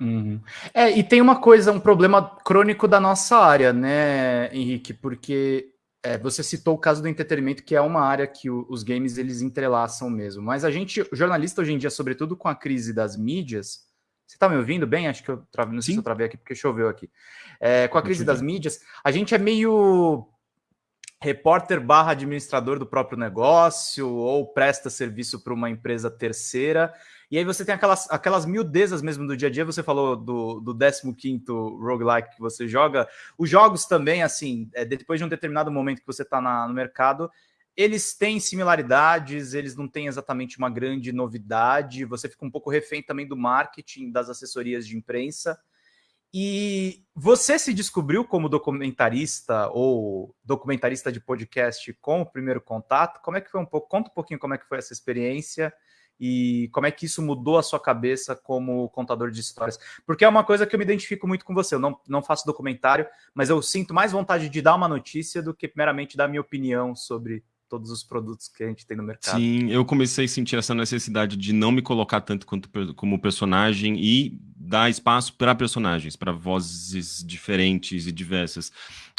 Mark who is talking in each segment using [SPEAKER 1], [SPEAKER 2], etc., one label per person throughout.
[SPEAKER 1] Uhum. É, e tem uma coisa, um problema crônico da nossa área, né, Henrique? Porque é, você citou o caso do entretenimento, que é uma área que o, os games eles entrelaçam mesmo. Mas a gente, jornalista hoje em dia, sobretudo com a crise das mídias, você está me ouvindo bem? Acho que eu travei, não sei se eu travei aqui porque choveu aqui. É, com a crise das mídias, a gente é meio repórter barra administrador do próprio negócio ou presta serviço para uma empresa terceira. E aí você tem aquelas, aquelas miudezas mesmo do dia a dia. Você falou do, do 15 roguelike que você joga. Os jogos também, assim, é, depois de um determinado momento que você está no mercado, eles têm similaridades, eles não têm exatamente uma grande novidade. Você fica um pouco refém também do marketing, das assessorias de imprensa. E você se descobriu como documentarista ou documentarista de podcast com o primeiro contato? Como é que foi um pouco? Conta um pouquinho como é que foi essa experiência e como é que isso mudou a sua cabeça como contador de histórias. Porque é uma coisa que eu me identifico muito com você. Eu não, não faço documentário, mas eu sinto mais vontade de dar uma notícia do que meramente dar minha opinião sobre todos os produtos que a gente tem no mercado.
[SPEAKER 2] Sim, eu comecei a sentir essa necessidade de não me colocar tanto quanto como personagem e dar espaço para personagens, para vozes diferentes e diversas.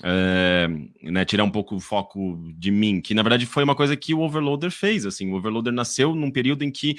[SPEAKER 2] É, né, tirar um pouco o foco de mim, que na verdade foi uma coisa que o Overloader fez. Assim, o Overloader nasceu num período em que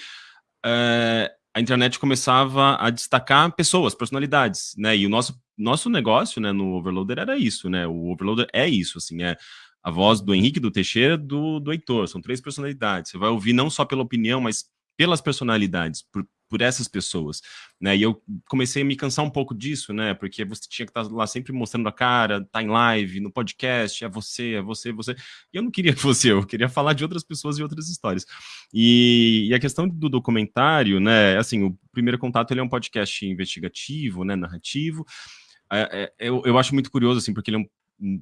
[SPEAKER 2] é, a internet começava a destacar pessoas, personalidades, né? E o nosso nosso negócio, né, no Overloader era isso, né? O Overloader é isso, assim, é a voz do Henrique, do Teixeira, do, do Heitor. São três personalidades. Você vai ouvir não só pela opinião, mas pelas personalidades, por, por essas pessoas, né? E eu comecei a me cansar um pouco disso, né? Porque você tinha que estar lá sempre mostrando a cara, tá em live, no podcast, é você, é você, é você. E eu não queria que fosse eu, eu queria falar de outras pessoas e outras histórias. E, e a questão do documentário, né? Assim, o primeiro contato ele é um podcast investigativo, né? Narrativo. É, é, eu, eu acho muito curioso, assim, porque ele é um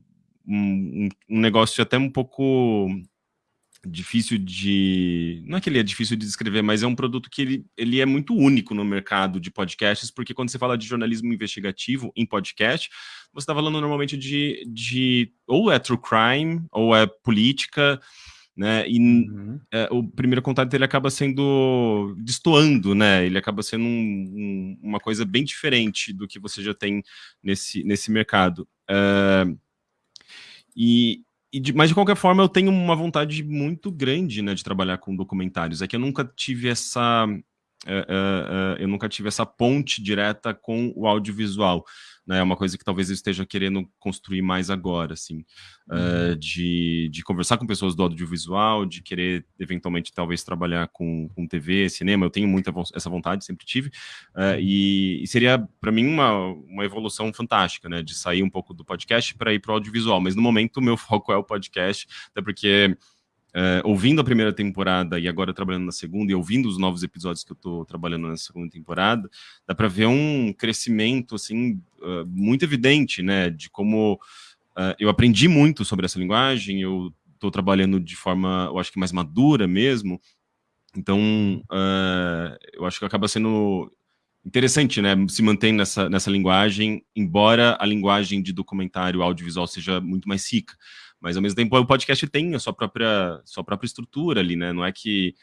[SPEAKER 2] um, um negócio até um pouco difícil de... Não é que ele é difícil de descrever, mas é um produto que ele, ele é muito único no mercado de podcasts, porque quando você fala de jornalismo investigativo em podcast, você está falando normalmente de, de... ou é true crime, ou é política, né? E uhum. é, o primeiro contato ele acaba sendo destoando, né? Ele acaba sendo um, um, uma coisa bem diferente do que você já tem nesse, nesse mercado. Uh, e de, mas, de qualquer forma, eu tenho uma vontade muito grande né, de trabalhar com documentários. É que eu nunca tive essa... Uh, uh, uh, eu nunca tive essa ponte direta com o audiovisual né, é uma coisa que talvez eu esteja querendo construir mais agora, assim, uhum. uh, de, de conversar com pessoas do audiovisual, de querer, eventualmente, talvez trabalhar com, com TV, cinema, eu tenho muita essa vontade, sempre tive, uh, e, e, seria, para mim, uma, uma evolução fantástica, né, de sair um pouco do podcast para ir para o audiovisual, mas no momento o meu foco é o podcast, até porque Uh, ouvindo a primeira temporada e agora trabalhando na segunda, e ouvindo os novos episódios que eu estou trabalhando na segunda temporada, dá para ver um crescimento assim uh, muito evidente, né, de como uh, eu aprendi muito sobre essa linguagem, eu estou trabalhando de forma, eu acho que mais madura mesmo, então eu acho que acaba sendo interessante, né, se manter nessa, nessa linguagem, embora a linguagem de documentário audiovisual seja muito mais rica. Mas ao mesmo tempo o podcast tem a sua própria, sua própria estrutura ali, né? Não é que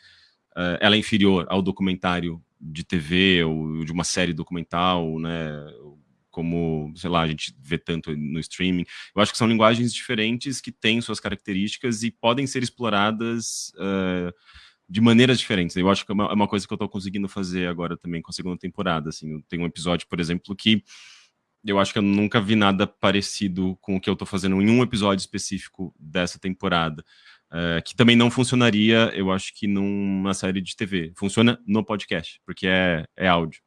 [SPEAKER 2] uh, ela é inferior ao documentário de TV ou de uma série documental, né? Como, sei lá, a gente vê tanto no streaming. Eu acho que são linguagens diferentes que têm suas características e podem ser exploradas uh, de maneiras diferentes. Eu acho que é uma, é uma coisa que eu estou conseguindo fazer agora também com a segunda temporada. Assim, eu tenho um episódio, por exemplo, que eu acho que eu nunca vi nada parecido com o que eu tô fazendo em um episódio específico dessa temporada. Uh, que também não funcionaria, eu acho que numa série de TV. Funciona no podcast, porque é, é áudio.